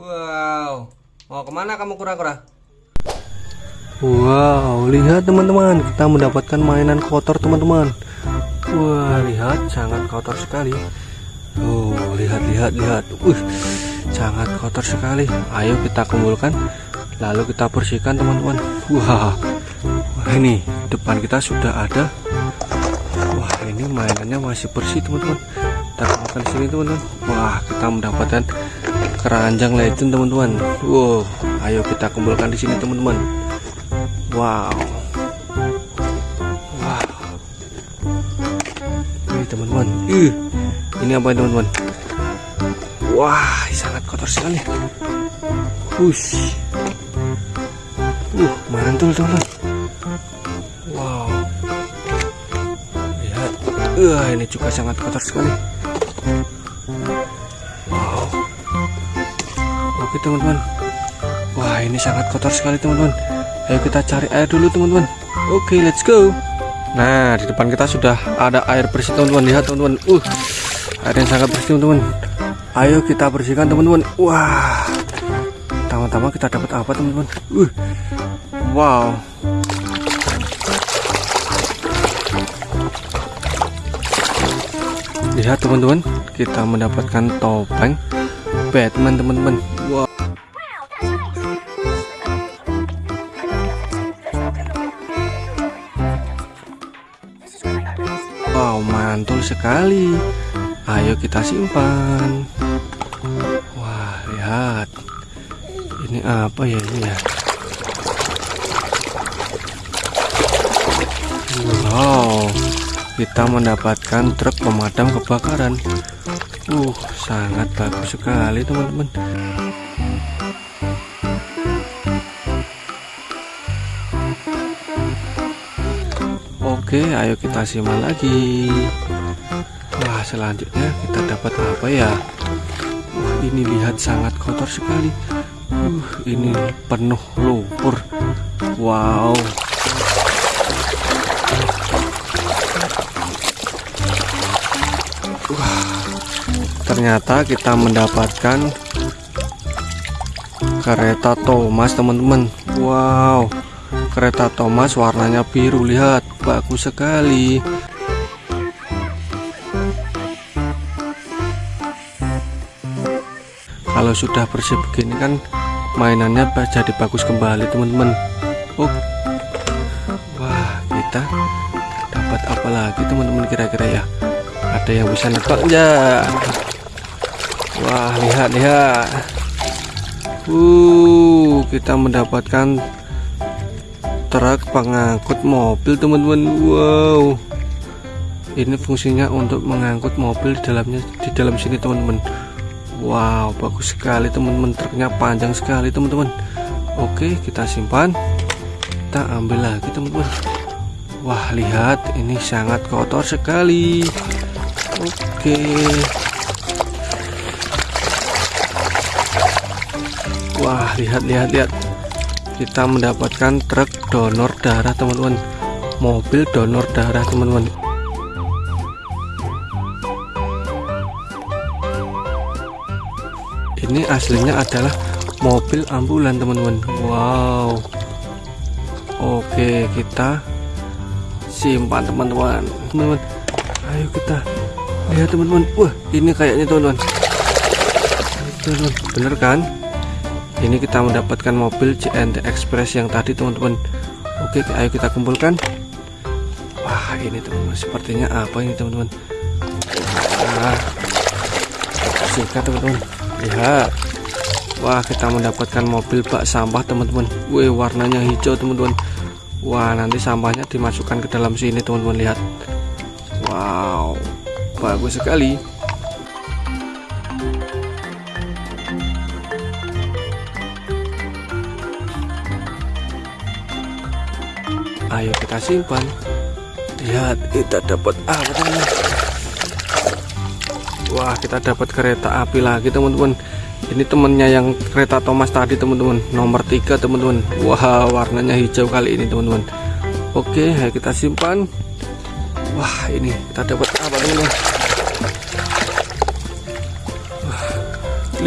Wow, mau ke mana kamu kura-kura? Wow, lihat teman-teman, kita mendapatkan mainan kotor teman-teman. Wah, lihat sangat kotor sekali. Oh, lihat lihat lihat. Uh, sangat kotor sekali. Ayo kita kumpulkan, lalu kita bersihkan teman-teman. Wah, wah ini depan kita sudah ada. Wah, ini mainannya masih bersih teman-teman. Kita kumpulkan sini teman-teman. Wah, kita mendapatkan keranjang legend teman-teman. Wow, ayo kita kumpulkan di sini teman-teman. Wow. Wow. Ini teman-teman. Ih, ini apa teman-teman? Wah, sangat kotor sekali. Hush. Uh, mantul teman-teman. Wow. Lihat. Uh, ini juga sangat kotor sekali. Wow. Oke teman-teman. Wah, ini sangat kotor sekali teman-teman. Ayo kita cari air dulu teman-teman. Oke, let's go. Nah, di depan kita sudah ada air bersih teman-teman. Lihat teman-teman. Uh, air yang sangat bersih teman-teman. Ayo kita bersihkan teman-teman. Wah. Pertama-tama kita dapat apa teman-teman? Uh. Wow. Lihat teman-teman, kita mendapatkan topeng Batman teman-teman. Wow. Wow, mantul sekali. Ayo kita simpan. Wah, lihat. Ini apa ya ini ya? Wow, kita mendapatkan truk pemadam kebakaran. Uh, sangat bagus sekali teman-teman. Oke, ayo kita simak lagi. Wah, selanjutnya kita dapat apa ya? Wah, ini lihat sangat kotor sekali. Uh, ini penuh lumpur. Wow. Ternyata kita mendapatkan kereta Thomas, teman-teman. Wow kereta Thomas warnanya biru. Lihat bagus sekali. Kalau sudah bersih begini kan mainannya jadi bagus kembali teman-teman. Oh wah kita dapat apa lagi teman-teman kira-kira ya? Ada yang bisa nebak? Ya wah lihat lihat. Uh kita mendapatkan truk pengangkut mobil teman-teman. Wow. Ini fungsinya untuk mengangkut mobil di dalamnya di dalam sini teman-teman. Wow bagus sekali teman-teman. Truknya panjang sekali teman-teman. Oke kita simpan. Kita ambil lagi teman-teman. Wah lihat. Ini sangat kotor sekali. Oke wah lihat lihat lihat. Kita mendapatkan truk donor darah teman-teman. Mobil donor darah teman-teman. Ini aslinya adalah mobil ambulan teman-teman. Wow. Oke kita simpan teman-teman. Teman-teman ayo kita lihat teman-teman. Wah ini kayaknya teman-teman. Bener kan ini kita mendapatkan mobil CNT Express yang tadi teman-teman. Oke ayo kita kumpulkan. Wah ini teman-teman sepertinya apa ini teman-teman? Wah sikat teman-teman. Lihat wah kita mendapatkan mobil bak sampah teman-teman. Wih warnanya hijau teman-teman. Wah nanti sampahnya dimasukkan ke dalam sini teman-teman. Lihat. Wow bagus sekali ayo kita simpan. Lihat kita dapat apa teman wah kita dapat kereta api lagi teman-teman. Ini temennya yang kereta Thomas tadi teman-teman. Nomor tiga teman-teman. Wah warnanya hijau kali ini teman-teman. Oke ayo kita simpan. Wah ini kita dapat apa teman-teman?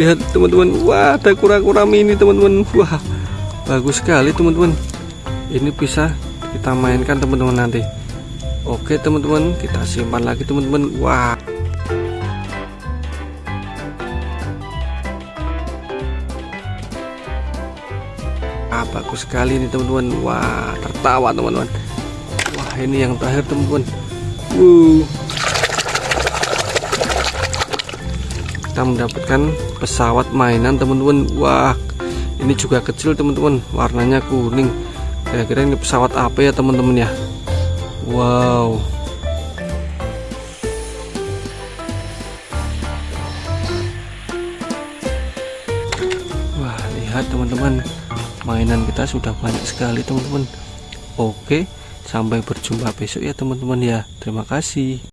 Lihat teman-teman. Wah ada kura-kura mini teman-teman. Wah bagus sekali teman-teman. Ini bisa kita mainkan teman-teman nanti. Oke teman-teman kita simpan lagi teman-teman. Wah. Ah, bagus sekali ini teman-teman. Wah tertawa teman-teman. Wah ini yang terakhir teman-teman. Kita mendapatkan pesawat mainan teman-teman. Wah ini juga kecil teman-teman. Warnanya kuning kira-kira ini pesawat apa ya teman-teman ya? Wow. Wah lihat teman-teman. Mainan kita sudah banyak sekali teman-teman. Oke sampai berjumpa besok ya teman-teman ya. Terima kasih